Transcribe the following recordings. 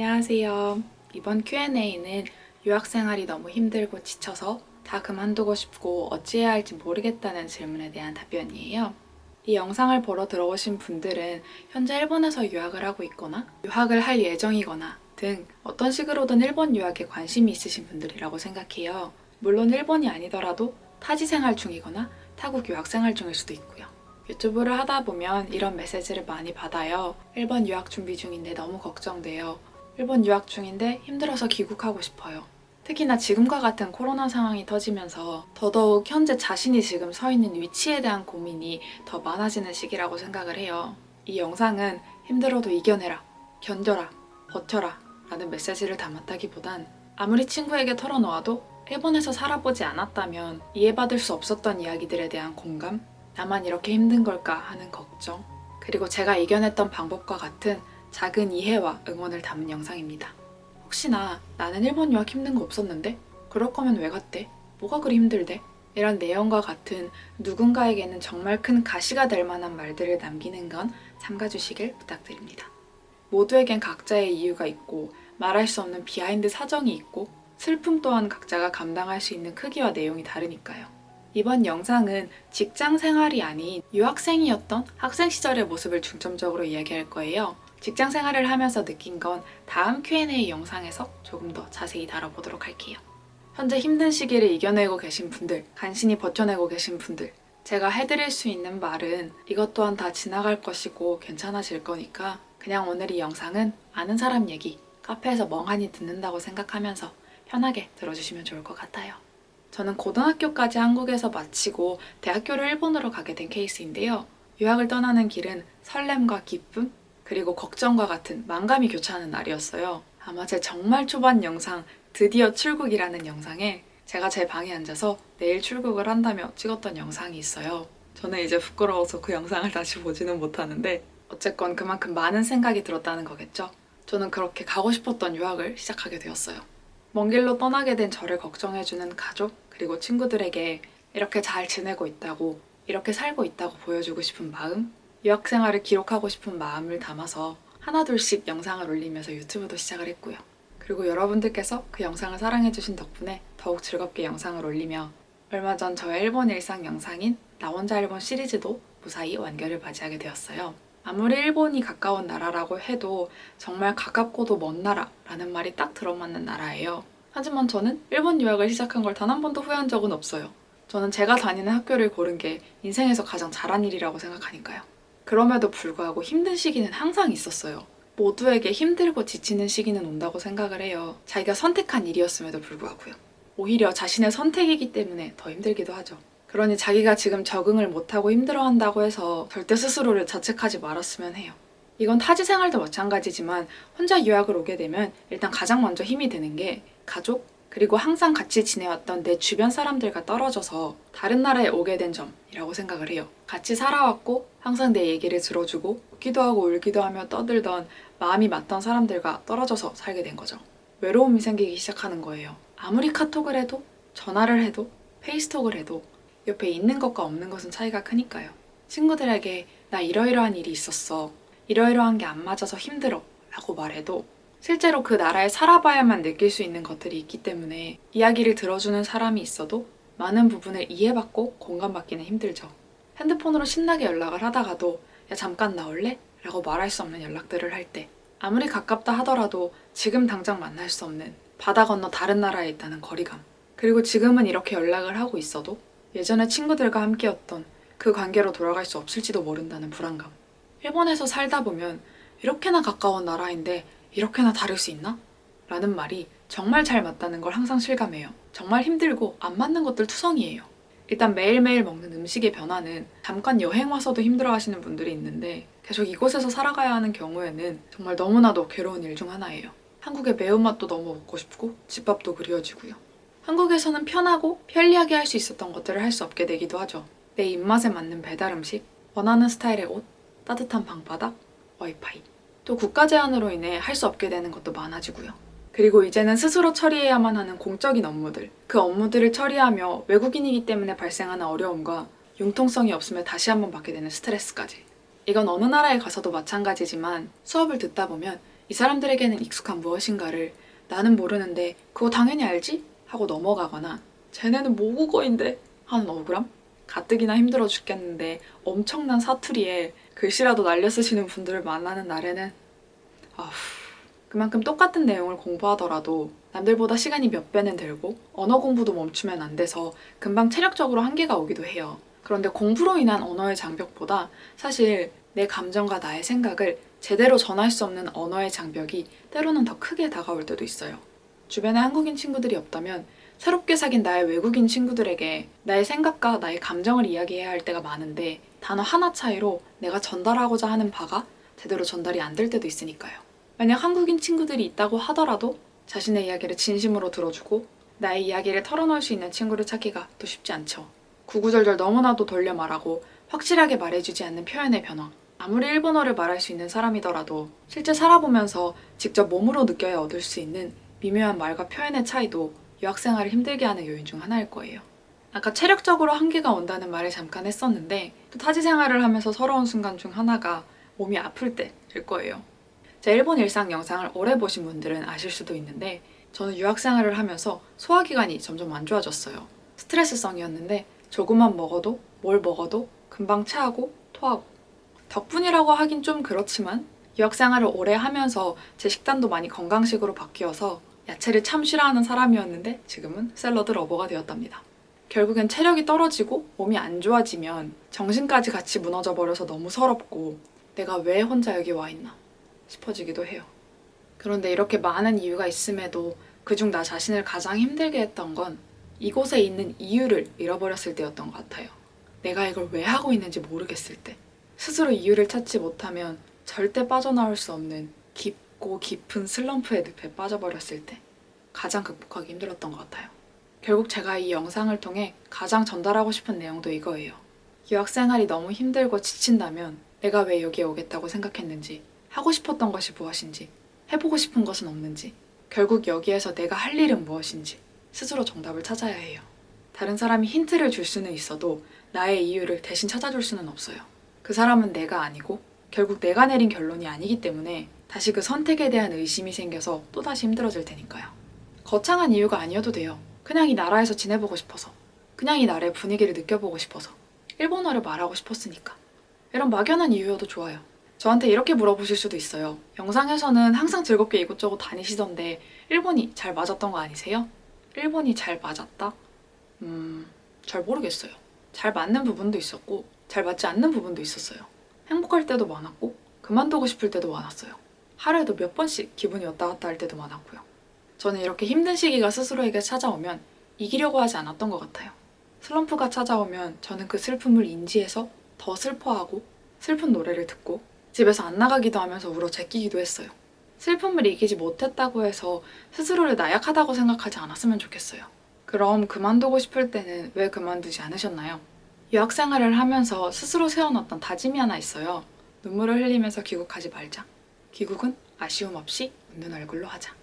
안녕하세요. 이번 Q&A는 유학생활이 너무 힘들고 지쳐서 다 그만두고 싶고 어찌해야 할지 모르겠다는 질문에 대한 답변이에요. 이 영상을 보러 들어오신 분들은 현재 일본에서 유학을 하고 있거나 유학을 할 예정이거나 등 어떤 식으로든 일본 유학에 관심이 있으신 분들이라고 생각해요. 물론 일본이 아니더라도 타지 생활 중이거나 타국 유학 생활 중일 수도 있고요. 유튜브를 하다 보면 이런 메시지를 많이 받아요. 일본 유학 준비 중인데 너무 걱정돼요. 일본 유학 중인데 힘들어서 귀국하고 싶어요. 특히나 지금과 같은 코로나 상황이 터지면서 더더욱 현재 자신이 지금 서 있는 위치에 대한 고민이 더 많아지는 시기라고 생각을 해요. 이 영상은 힘들어도 이겨내라, 견뎌라, 버텨라 라는 메시지를 담았다기보단 아무리 친구에게 털어놓아도 일본에서 살아보지 않았다면 이해받을 수 없었던 이야기들에 대한 공감, 나만 이렇게 힘든 걸까 하는 걱정, 그리고 제가 이겨냈던 방법과 같은 작은 이해와 응원을 담은 영상입니다. 혹시나 나는 일본 유학 힘든 거 없었는데? 그럴 거면 왜 갔대? 뭐가 그리 힘들대? 이런 내용과 같은 누군가에게는 정말 큰 가시가 될 만한 말들을 남기는 건 삼가주시길 부탁드립니다. 모두에겐 각자의 이유가 있고 말할 수 없는 behind 사정이 있고 슬픔 또한 각자가 감당할 수 있는 크기와 내용이 다르니까요. 이번 영상은 직장 생활이 아닌 유학생이었던 학생 시절의 모습을 중점적으로 이야기할 거예요. 직장 생활을 하면서 느낀 건 다음 Q&A 영상에서 조금 더 자세히 다뤄보도록 할게요. 현재 힘든 시기를 이겨내고 계신 분들, 간신히 버텨내고 계신 분들, 제가 해드릴 수 있는 말은 이것 또한 다 지나갈 것이고 괜찮아질 거니까 그냥 오늘 이 영상은 아는 사람 얘기, 카페에서 멍하니 듣는다고 생각하면서 편하게 들어주시면 좋을 것 같아요. 저는 고등학교까지 한국에서 마치고 대학교를 일본으로 가게 된 케이스인데요. 유학을 떠나는 길은 설렘과 기쁨, 그리고 걱정과 같은 만감이 교차하는 날이었어요. 아마 제 정말 초반 영상 드디어 출국이라는 영상에 제가 제 방에 앉아서 내일 출국을 한다며 찍었던 영상이 있어요. 저는 이제 부끄러워서 그 영상을 다시 보지는 못하는데 어쨌건 그만큼 많은 생각이 들었다는 거겠죠. 저는 그렇게 가고 싶었던 유학을 시작하게 되었어요. 먼 길로 떠나게 된 저를 걱정해주는 가족 그리고 친구들에게 이렇게 잘 지내고 있다고 이렇게 살고 있다고 보여주고 싶은 마음 유학 생활을 기록하고 싶은 마음을 담아서 하나둘씩 영상을 올리면서 유튜브도 시작을 했고요. 그리고 여러분들께서 그 영상을 사랑해주신 덕분에 더욱 즐겁게 영상을 올리며 얼마 전 저의 일본 일상 영상인 나 혼자 일본 시리즈도 무사히 완결을 맞이하게 되었어요. 아무리 일본이 가까운 나라라고 해도 정말 가깝고도 먼 나라라는 말이 딱 들어맞는 나라예요. 하지만 저는 일본 유학을 시작한 걸 단 한 번도 후회한 적은 없어요. 저는 제가 다니는 학교를 고른 게 인생에서 가장 잘한 일이라고 생각하니까요. 그럼에도 불구하고 힘든 시기는 항상 있었어요. 모두에게 힘들고 지치는 시기는 온다고 생각을 해요. 자기가 선택한 일이었음에도 불구하고요. 오히려 자신의 선택이기 때문에 더 힘들기도 하죠. 그러니 자기가 지금 적응을 못하고 힘들어한다고 해서 절대 스스로를 자책하지 말았으면 해요. 이건 타지 생활도 마찬가지지만 혼자 유학을 오게 되면 일단 가장 먼저 힘이 되는 게 가족, 그리고 항상 같이 지내왔던 내 주변 사람들과 떨어져서 다른 나라에 오게 된 점이라고 생각을 해요. 같이 살아왔고 항상 내 얘기를 들어주고 웃기도 하고 울기도 하며 떠들던 마음이 맞던 사람들과 떨어져서 살게 된 거죠. 외로움이 생기기 시작하는 거예요. 아무리 카톡을 해도 전화를 해도 페이스톡을 해도 옆에 있는 것과 없는 것은 차이가 크니까요. 친구들에게 나 이러이러한 일이 있었어. 이러이러한 게 안 맞아서 힘들어. 라고 말해도 실제로 그 나라에 살아봐야만 느낄 수 있는 것들이 있기 때문에 이야기를 들어주는 사람이 있어도 많은 부분을 이해받고 공감받기는 힘들죠. 핸드폰으로 신나게 연락을 하다가도 야 잠깐 나올래? 라고 말할 수 없는 연락들을 할 때 아무리 가깝다 하더라도 지금 당장 만날 수 없는 바다 건너 다른 나라에 있다는 거리감 그리고 지금은 이렇게 연락을 하고 있어도 예전에 친구들과 함께였던 그 관계로 돌아갈 수 없을지도 모른다는 불안감 일본에서 살다 보면 이렇게나 가까운 나라인데 이렇게나 다를 수 있나? 라는 말이 정말 잘 맞다는 걸 항상 실감해요. 정말 힘들고 안 맞는 것들 투성이에요. 일단 매일매일 먹는 음식의 변화는 잠깐 여행 와서도 힘들어하시는 분들이 있는데 계속 이곳에서 살아가야 하는 경우에는 정말 너무나도 괴로운 일 중 하나예요. 한국의 매운맛도 너무 먹고 싶고 집밥도 그리워지고요. 한국에서는 편하고 편리하게 할 수 있었던 것들을 할 수 없게 되기도 하죠. 내 입맛에 맞는 배달 음식, 원하는 스타일의 옷, 따뜻한 방바닥, 와이파이. 또 국가 제한으로 인해 할 수 없게 되는 것도 많아지고요. 그리고 이제는 스스로 처리해야만 하는 공적인 업무들, 그 업무들을 처리하며 외국인이기 때문에 발생하는 어려움과 융통성이 없으면 다시 한번 받게 되는 스트레스까지. 이건 어느 나라에 가서도 마찬가지지만 수업을 듣다 보면 이 사람들에게는 익숙한 무엇인가를 나는 모르는데 그거 당연히 알지? 하고 넘어가거나 쟤네는 모국어인데 하는 억울함? 가뜩이나 힘들어 죽겠는데 엄청난 사투리에 글씨라도 날려 쓰시는 분들을 만나는 날에는 그만큼 똑같은 내용을 공부하더라도 남들보다 시간이 몇 배는 들고 언어 공부도 멈추면 안 돼서 금방 체력적으로 한계가 오기도 해요. 그런데 공부로 인한 언어의 장벽보다 사실 내 감정과 나의 생각을 제대로 전할 수 없는 언어의 장벽이 때로는 더 크게 다가올 때도 있어요. 주변에 한국인 친구들이 없다면 새롭게 사귄 나의 외국인 친구들에게 나의 생각과 나의 감정을 이야기해야 할 때가 많은데 단어 하나 차이로 내가 전달하고자 하는 바가 제대로 전달이 안 될 때도 있으니까요. 만약 한국인 친구들이 있다고 하더라도 자신의 이야기를 진심으로 들어주고 나의 이야기를 털어놓을 수 있는 친구를 찾기가 또 쉽지 않죠. 구구절절 너무나도 돌려 말하고 확실하게 말해주지 않는 표현의 변화. 아무리 일본어를 말할 수 있는 사람이더라도 실제 살아보면서 직접 몸으로 느껴야 얻을 수 있는 미묘한 말과 표현의 차이도 유학생활을 힘들게 하는 요인 중 하나일 거예요. 아까 체력적으로 한계가 온다는 말을 잠깐 했었는데 또 타지 생활을 하면서 서러운 순간 중 하나가 몸이 아플 때일 거예요. 제 일본 일상 영상을 오래 보신 분들은 아실 수도 있는데 저는 유학생활을 하면서 소화기관이 점점 안 좋아졌어요. 스트레스성이었는데 조금만 먹어도 뭘 먹어도 금방 체하고 토하고 덕분이라고 하긴 좀 그렇지만 유학생활을 오래 하면서 제 식단도 많이 건강식으로 바뀌어서 야채를 참 싫어하는 사람이었는데 지금은 샐러드 러버가 되었답니다. 결국엔 체력이 떨어지고 몸이 안 좋아지면 정신까지 같이 무너져 버려서 너무 서럽고 내가 왜 혼자 여기 와 있나 싶어지기도 해요. 그런데 이렇게 많은 이유가 있음에도 그중 나 자신을 가장 힘들게 했던 건 이곳에 있는 이유를 잃어버렸을 때였던 것 같아요. 내가 이걸 왜 하고 있는지 모르겠을 때. 스스로 이유를 찾지 못하면 절대 빠져나올 수 없는 깊고 깊은 슬럼프의 늪에 빠져버렸을 때 가장 극복하기 힘들었던 것 같아요. 결국 제가 이 영상을 통해 가장 전달하고 싶은 내용도 이거예요. 유학생활이 너무 힘들고 지친다면 내가 왜 여기에 오겠다고 생각했는지 하고 싶었던 것이 무엇인지 해보고 싶은 것은 없는지 결국 여기에서 내가 할 일은 무엇인지 스스로 정답을 찾아야 해요. 다른 사람이 힌트를 줄 수는 있어도 나의 이유를 대신 찾아줄 수는 없어요. 그 사람은 내가 아니고 결국 내가 내린 결론이 아니기 때문에 다시 그 선택에 대한 의심이 생겨서 또다시 힘들어질 테니까요. 거창한 이유가 아니어도 돼요. 그냥 이 나라에서 지내보고 싶어서. 그냥 이 나라의 분위기를 느껴보고 싶어서. 일본어를 말하고 싶었으니까. 이런 막연한 이유여도 좋아요. 저한테 이렇게 물어보실 수도 있어요. 영상에서는 항상 즐겁게 이곳저곳 다니시던데 일본이 잘 맞았던 거 아니세요? 일본이 잘 맞았다? 음, 잘 모르겠어요. 잘 맞는 부분도 있었고 잘 맞지 않는 부분도 있었어요. 행복할 때도 많았고 그만두고 싶을 때도 많았어요. 하루에도 몇 번씩 기분이 왔다 갔다 할 때도 많았고요. 저는 이렇게 힘든 시기가 스스로에게 찾아오면 이기려고 하지 않았던 것 같아요. 슬럼프가 찾아오면 저는 그 슬픔을 인지해서 더 슬퍼하고 슬픈 노래를 듣고 집에서 안 나가기도 하면서 울어 제끼기도 했어요. 슬픔을 이기지 못했다고 해서 스스로를 나약하다고 생각하지 않았으면 좋겠어요. 그럼 그만두고 싶을 때는 왜 그만두지 않으셨나요? 유학 생활을 하면서 스스로 세워놨던 다짐이 하나 있어요. 눈물을 흘리면서 귀국하지 말자. 귀국은 아쉬움 없이 웃는 얼굴로 하자.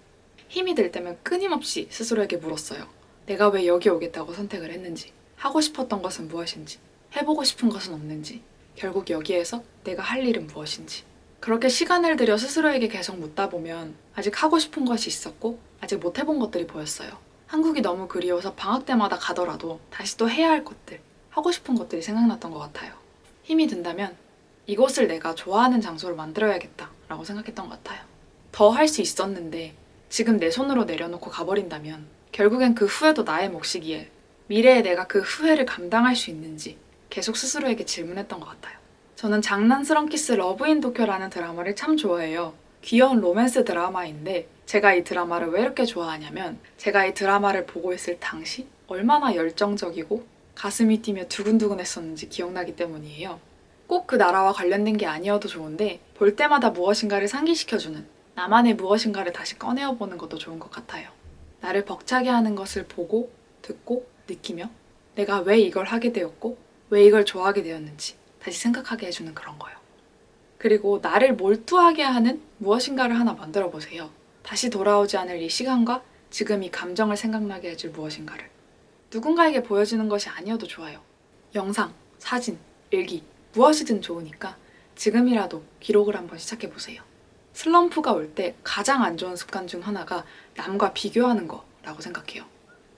힘이 들 때면 끊임없이 스스로에게 물었어요. 내가 왜 여기 오겠다고 선택을 했는지, 하고 싶었던 것은 무엇인지, 해보고 싶은 것은 없는지, 결국 여기에서 내가 할 일은 무엇인지. 그렇게 시간을 들여 스스로에게 계속 묻다 보면 아직 하고 싶은 것이 있었고 아직 못 해본 것들이 보였어요. 한국이 너무 그리워서 방학 때마다 가더라도 다시 또 해야 할 것들, 하고 싶은 것들이 생각났던 것 같아요. 힘이 든다면 이곳을 내가 좋아하는 장소로 만들어야겠다 라고 생각했던 것 같아요. 더 할 수 있었는데 지금 내 손으로 내려놓고 가버린다면 결국엔 그 후회도 나의 몫이기에 미래에 내가 그 후회를 감당할 수 있는지 계속 스스로에게 질문했던 것 같아요. 저는 장난스런 키스 러브인 도쿄라는 드라마를 참 좋아해요. 귀여운 로맨스 드라마인데 제가 이 드라마를 왜 이렇게 좋아하냐면 제가 이 드라마를 보고 있을 당시 얼마나 열정적이고 가슴이 뛰며 두근두근 했었는지 기억나기 때문이에요. 꼭 그 나라와 관련된 게 아니어도 좋은데 볼 때마다 무엇인가를 상기시켜주는 나만의 무엇인가를 다시 꺼내어보는 것도 좋은 것 같아요. 나를 벅차게 하는 것을 보고 듣고 느끼며 내가 왜 이걸 하게 되었고 왜 이걸 좋아하게 되었는지 다시 생각하게 해주는 그런 거요. 그리고 나를 몰두하게 하는 무엇인가를 하나 만들어 보세요. 다시 돌아오지 않을 이 시간과 지금 이 감정을 생각나게 해줄 무엇인가를. 누군가에게 보여주는 것이 아니어도 좋아요. 영상, 사진, 일기, 무엇이든 좋으니까 지금이라도 기록을 한번 시작해 보세요. 슬럼프가 올 때 가장 안 좋은 습관 중 하나가 남과 비교하는 거라고 생각해요.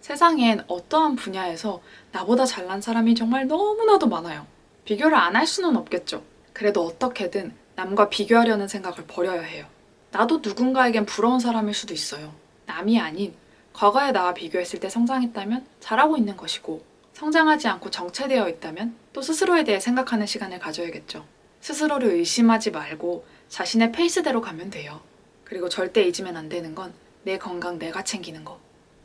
세상엔 어떠한 분야에서 나보다 잘난 사람이 정말 너무나도 많아요. 비교를 안 할 수는 없겠죠. 그래도 어떻게든 남과 비교하려는 생각을 버려야 해요. 나도 누군가에겐 부러운 사람일 수도 있어요. 남이 아닌 과거의 나와 비교했을 때 성장했다면 잘하고 있는 것이고 성장하지 않고 정체되어 있다면 또 스스로에 대해 생각하는 시간을 가져야겠죠. 스스로를 의심하지 말고 자신의 페이스대로 가면 돼요. 그리고 절대 잊으면 안 되는 건 내 건강 내가 챙기는 거.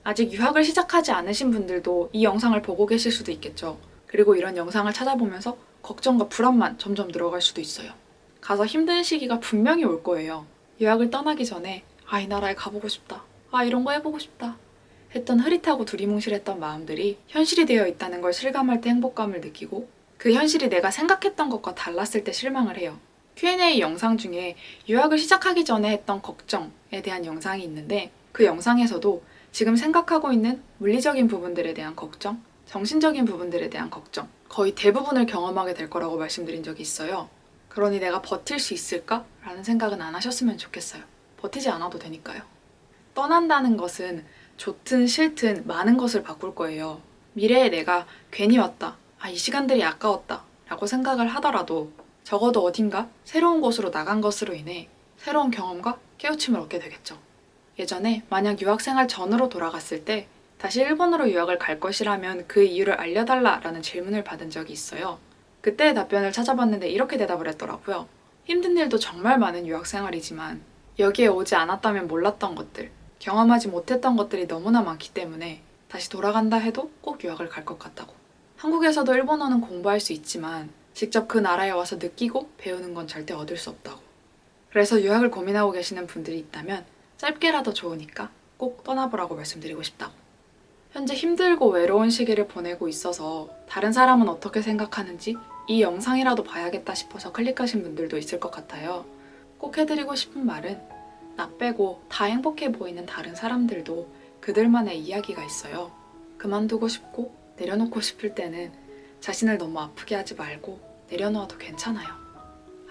아직 유학을 시작하지 않으신 분들도 이 영상을 보고 계실 수도 있겠죠. 그리고 이런 영상을 찾아보면서 걱정과 불안만 점점 늘어갈 수도 있어요. 가서 힘든 시기가 분명히 올 거예요. 유학을 떠나기 전에 아, 이 나라에 가보고 싶다. 아, 이런 거 해보고 싶다. 했던 흐릿하고 두리뭉실했던 마음들이 현실이 되어 있다는 걸 실감할 때 행복감을 느끼고 그 현실이 내가 생각했던 것과 달랐을 때 실망을 해요. Q&A 영상 중에 유학을 시작하기 전에 했던 걱정에 대한 영상이 있는데 그 영상에서도 지금 생각하고 있는 물리적인 부분들에 대한 걱정, 정신적인 부분들에 대한 걱정 거의 대부분을 경험하게 될 거라고 말씀드린 적이 있어요. 그러니 내가 버틸 수 있을까? 라는 생각은 안 하셨으면 좋겠어요. 버티지 않아도 되니까요. 떠난다는 것은 좋든 싫든 많은 것을 바꿀 거예요. 미래에 내가 괜히 왔다. 아, 이 시간들이 아까웠다. 라고 생각을 하더라도 적어도 어딘가 새로운 곳으로 나간 것으로 인해 새로운 경험과 깨우침을 얻게 되겠죠. 예전에 만약 유학생활 전으로 돌아갔을 때 다시 일본으로 유학을 갈 것이라면 그 이유를 알려달라 라는 질문을 받은 적이 있어요. 그때의 답변을 찾아봤는데 이렇게 대답을 했더라고요. 힘든 일도 정말 많은 유학생활이지만 여기에 오지 않았다면 몰랐던 것들, 경험하지 못했던 것들이 너무나 많기 때문에 다시 돌아간다 해도 꼭 유학을 갈 것 같다고. 한국에서도 일본어는 공부할 수 있지만 직접 그 나라에 와서 느끼고 배우는 건 절대 얻을 수 없다고. 그래서 유학을 고민하고 계시는 분들이 있다면 짧게라도 좋으니까 꼭 떠나보라고 말씀드리고 싶다고. 현재 힘들고 외로운 시기를 보내고 있어서 다른 사람은 어떻게 생각하는지 이 영상이라도 봐야겠다 싶어서 클릭하신 분들도 있을 것 같아요. 꼭 해드리고 싶은 말은 나 빼고 다 행복해 보이는 다른 사람들도 그들만의 이야기가 있어요. 그만두고 싶고 내려놓고 싶을 때는 자신을 너무 아프게 하지 말고 내려놓아도 괜찮아요.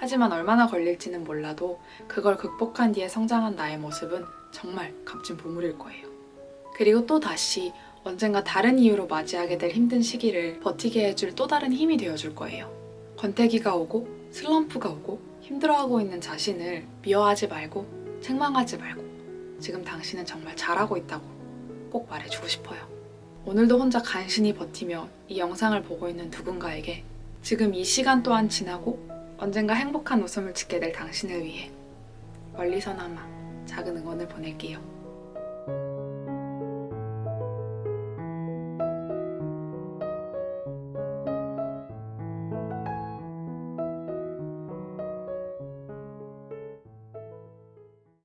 하지만 얼마나 걸릴지는 몰라도 그걸 극복한 뒤에 성장한 나의 모습은 정말 값진 보물일 거예요. 그리고 또 다시 언젠가 다른 이유로 맞이하게 될 힘든 시기를 버티게 해줄 또 다른 힘이 되어줄 거예요. 권태기가 오고 슬럼프가 오고 힘들어하고 있는 자신을 미워하지 말고 책망하지 말고 지금 당신은 정말 잘하고 있다고 꼭 말해주고 싶어요. 오늘도 혼자 간신히 버티며 이 영상을 보고 있는 누군가에게 지금 이 시간 또한 지나고 언젠가 행복한 웃음을 짓게 될 당신을 위해 멀리서나마 작은 응원을 보낼게요.